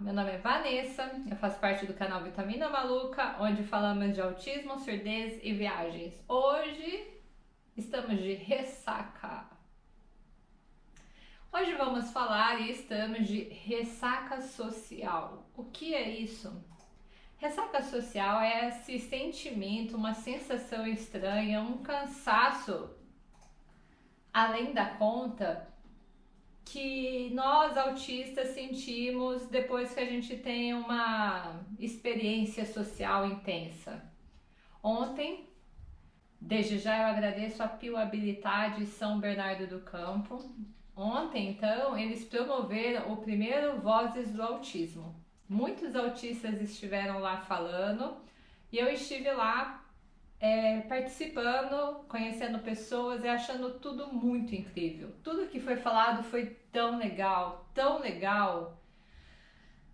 meu nome é Vanessa, eu faço parte do canal Vitamina Maluca, onde falamos de autismo, surdez e viagens. Hoje estamos de ressaca. Hoje vamos falar e estamos de ressaca social. O que é isso? Ressaca social é esse sentimento, uma sensação estranha, um cansaço além da conta que nós autistas sentimos depois que a gente tem uma experiência social intensa. Ontem, desde já eu agradeço a Pio Habilidade São Bernardo do Campo. Ontem, então, eles promoveram o primeiro Vozes do Autismo. Muitos autistas estiveram lá falando e eu estive lá é, participando, conhecendo pessoas e achando tudo muito incrível. Tudo que foi falado foi tão legal, tão legal.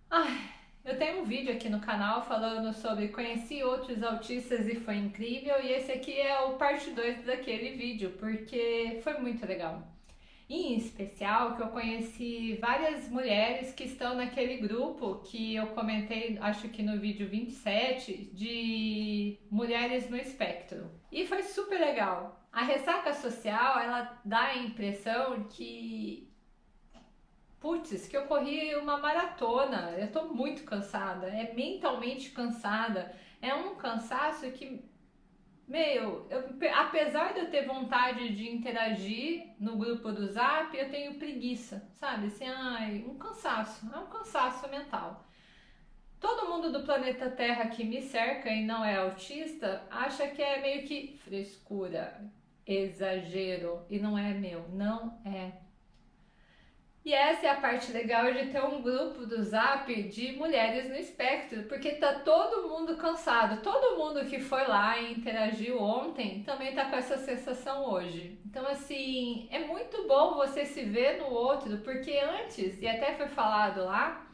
Ai, eu tenho um vídeo aqui no canal falando sobre conheci outros autistas e foi incrível e esse aqui é o parte 2 daquele vídeo, porque foi muito legal em especial que eu conheci várias mulheres que estão naquele grupo que eu comentei, acho que no vídeo 27, de mulheres no espectro. E foi super legal. A ressaca social, ela dá a impressão que putz, que eu corri uma maratona, eu tô muito cansada, é mentalmente cansada, é um cansaço que meu, eu, apesar de eu ter vontade de interagir no grupo do Zap, eu tenho preguiça, sabe? Assim, ai, um cansaço, é um cansaço mental. Todo mundo do planeta Terra que me cerca e não é autista acha que é meio que frescura, exagero, e não é meu, não é. E essa é a parte legal de ter um grupo do Zap de mulheres no espectro, porque tá todo mundo cansado. Todo mundo que foi lá e interagiu ontem também tá com essa sensação hoje. Então, assim, é muito bom você se ver no outro, porque antes, e até foi falado lá,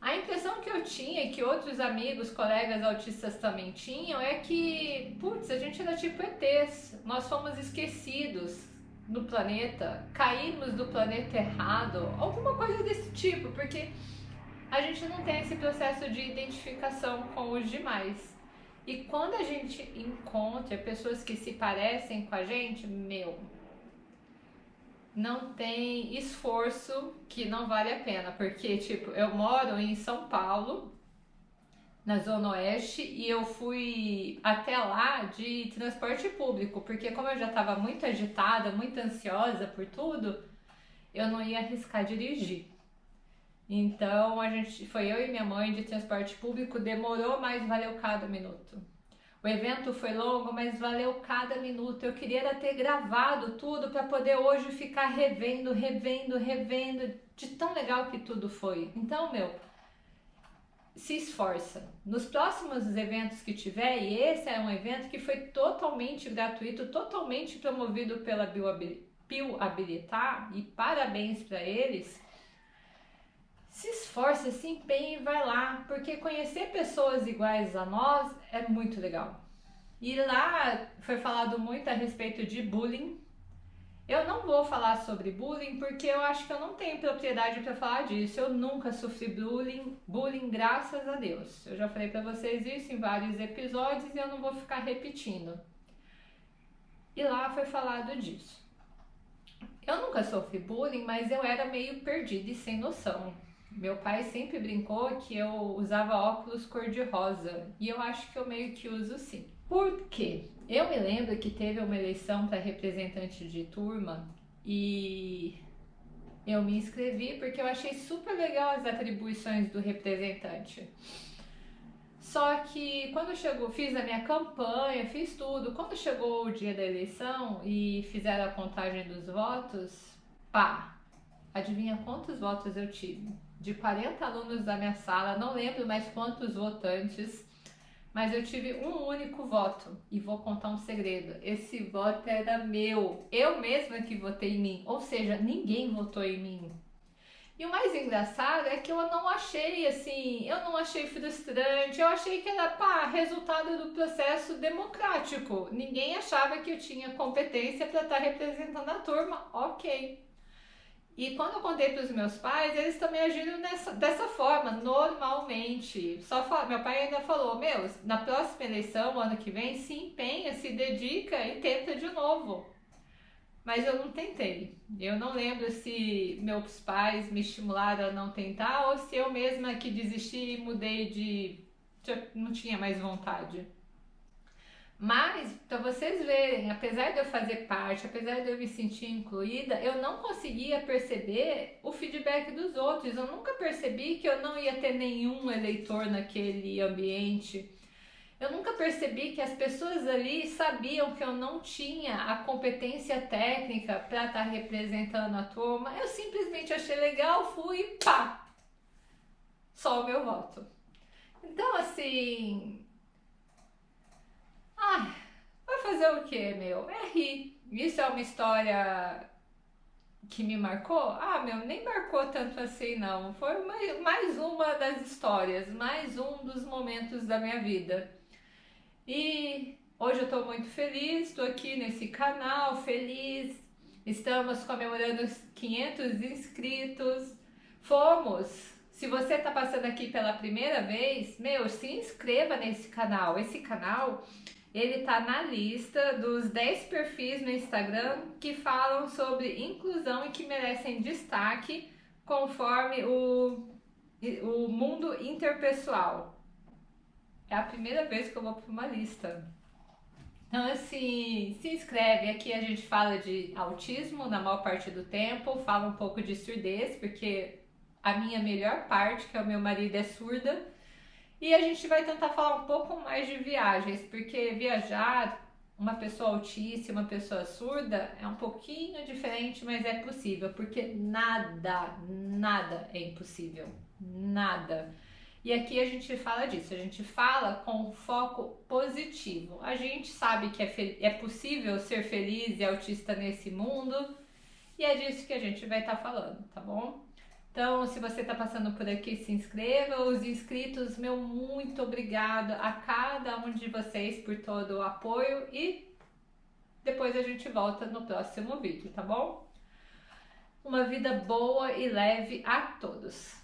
a impressão que eu tinha e que outros amigos, colegas autistas também tinham é que, putz, a gente era tipo ETs, nós fomos esquecidos, no planeta, caímos do planeta errado, alguma coisa desse tipo, porque a gente não tem esse processo de identificação com os demais. E quando a gente encontra pessoas que se parecem com a gente, meu, não tem esforço que não vale a pena, porque tipo, eu moro em São Paulo, na Zona Oeste e eu fui até lá de transporte público, porque como eu já estava muito agitada, muito ansiosa por tudo, eu não ia arriscar dirigir. Então a gente foi eu e minha mãe de transporte público, demorou, mas valeu cada minuto. O evento foi longo, mas valeu cada minuto. Eu queria ter gravado tudo para poder hoje ficar revendo, revendo, revendo, de tão legal que tudo foi. Então, meu, se esforça. Nos próximos eventos que tiver, e esse é um evento que foi totalmente gratuito, totalmente promovido pela Bio Habilitar, e parabéns para eles, se esforça, se empenhe e vai lá, porque conhecer pessoas iguais a nós é muito legal. E lá foi falado muito a respeito de bullying, eu não vou falar sobre bullying porque eu acho que eu não tenho propriedade para falar disso. Eu nunca sofri bullying, bullying graças a Deus. Eu já falei para vocês isso em vários episódios e eu não vou ficar repetindo. E lá foi falado disso. Eu nunca sofri bullying, mas eu era meio perdida e sem noção. Meu pai sempre brincou que eu usava óculos cor-de-rosa e eu acho que eu meio que uso sim. Por quê? Eu me lembro que teve uma eleição para representante de turma e eu me inscrevi porque eu achei super legal as atribuições do representante. Só que quando chegou, fiz a minha campanha, fiz tudo. Quando chegou o dia da eleição e fizeram a contagem dos votos, pá, adivinha quantos votos eu tive? De 40 alunos da minha sala, não lembro mais quantos votantes mas eu tive um único voto e vou contar um segredo. Esse voto era meu, eu mesma que votei em mim, ou seja, ninguém votou em mim. E o mais engraçado é que eu não achei assim, eu não achei frustrante, eu achei que era pá, resultado do processo democrático. Ninguém achava que eu tinha competência para estar representando a turma, ok. E quando eu contei para os meus pais, eles também agiram nessa, dessa forma, normalmente. Só fala, meu pai ainda falou: Meu, na próxima eleição, ano que vem, se empenha, se dedica e tenta de novo. Mas eu não tentei. Eu não lembro se meus pais me estimularam a não tentar ou se eu mesma que desisti e mudei de. não tinha mais vontade. Mas, para vocês verem, apesar de eu fazer parte, apesar de eu me sentir incluída, eu não conseguia perceber o feedback dos outros. Eu nunca percebi que eu não ia ter nenhum eleitor naquele ambiente. Eu nunca percebi que as pessoas ali sabiam que eu não tinha a competência técnica para estar tá representando a turma. Eu simplesmente achei legal, fui e pá! Só o meu voto. Então, assim, Ai, vai fazer o que, meu? É rir. Isso é uma história que me marcou? Ah, meu, nem marcou tanto assim, não. Foi mais, mais uma das histórias, mais um dos momentos da minha vida. E hoje eu tô muito feliz, estou aqui nesse canal, feliz. Estamos comemorando os 500 inscritos. Fomos se você está passando aqui pela primeira vez, meu, se inscreva nesse canal. Esse canal ele tá na lista dos 10 perfis no Instagram que falam sobre inclusão e que merecem destaque conforme o, o mundo interpessoal. É a primeira vez que eu vou para uma lista. Então, assim, se inscreve. Aqui a gente fala de autismo na maior parte do tempo, fala um pouco de surdez, porque a minha melhor parte, que é o meu marido, é surda. E a gente vai tentar falar um pouco mais de viagens, porque viajar, uma pessoa autista, uma pessoa surda, é um pouquinho diferente, mas é possível, porque nada, nada é impossível. Nada. E aqui a gente fala disso, a gente fala com foco positivo. A gente sabe que é, é possível ser feliz e autista nesse mundo, e é disso que a gente vai estar tá falando, tá bom? Então, se você está passando por aqui, se inscreva. Os inscritos, meu muito obrigado a cada um de vocês por todo o apoio e depois a gente volta no próximo vídeo, tá bom? Uma vida boa e leve a todos!